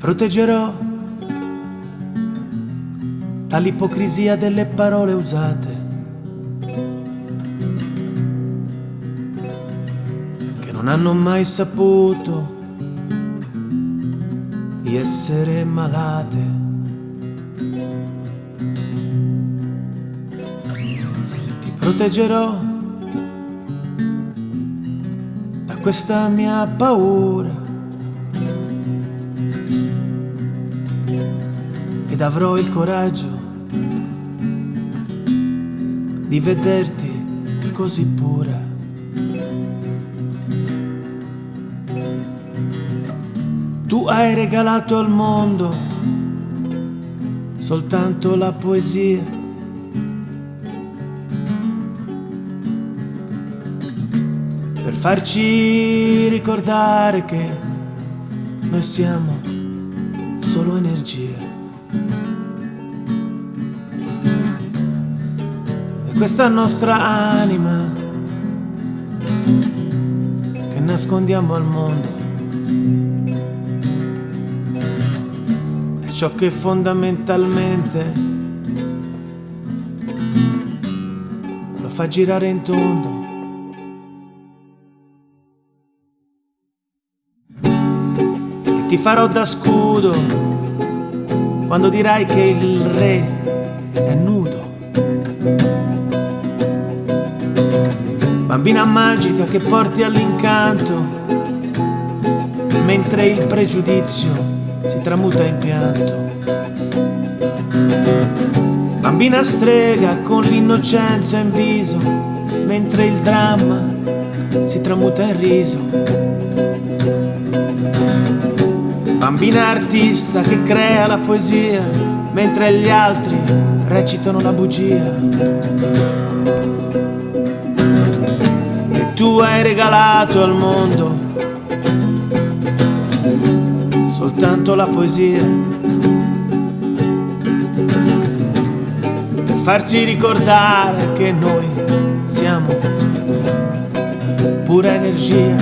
proteggerò dall'ipocrisia delle parole usate. Che non hanno mai saputo di essere malate. Ti proteggerò da questa mia paura. Ed avrò il coraggio di vederti così pura. Tu hai regalato al mondo soltanto la poesia. Per farci ricordare che noi siamo solo energia. Questa nostra anima che nascondiamo al mondo è ciò che fondamentalmente lo fa girare in tondo. E ti farò da scudo quando dirai che il re è nudo. Bambina magica che porti all'incanto, mentre il pregiudizio si tramuta in pianto. Bambina strega con l'innocenza in viso, mentre il dramma si tramuta in riso. Bambina artista che crea la poesia, mentre gli altri recitano la bugia. Tu hai regalato al mondo soltanto la poesia. Per farsi ricordare che noi siamo pura energia.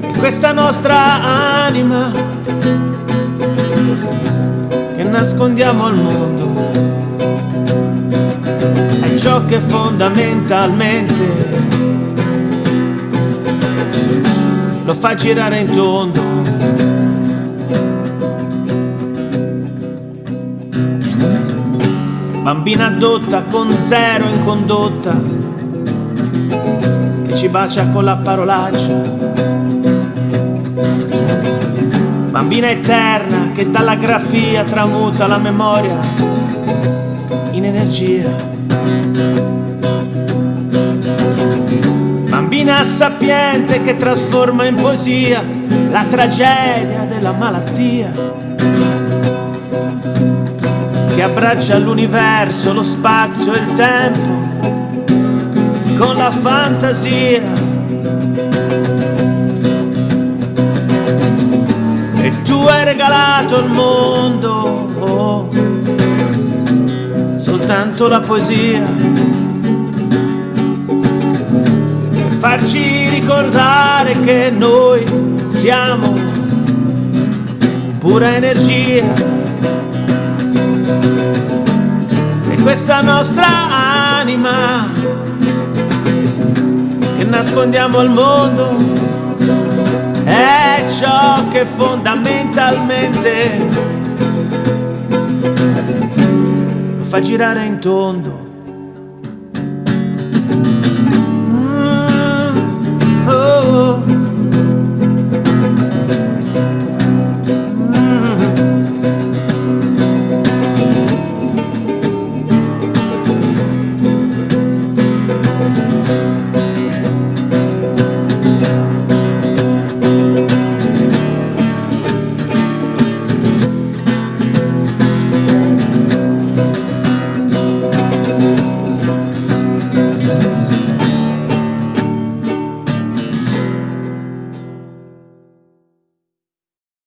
E questa nostra anima che nascondiamo al mondo che fondamentalmente lo fa girare in tondo. Bambina adotta con zero in condotta, che ci bacia con la parolaccia. Bambina eterna che dalla grafia tramuta la memoria in energia. Bambina sapiente che trasforma in poesia la tragedia della malattia. Che abbraccia l'universo, lo spazio e il tempo con la fantasia. E tu hai regalato al mondo oh, soltanto la poesia. Per farci ricordare che noi siamo pura energia. E questa nostra anima che nascondiamo al mondo è ciò che fondamentalmente fa girare in tondo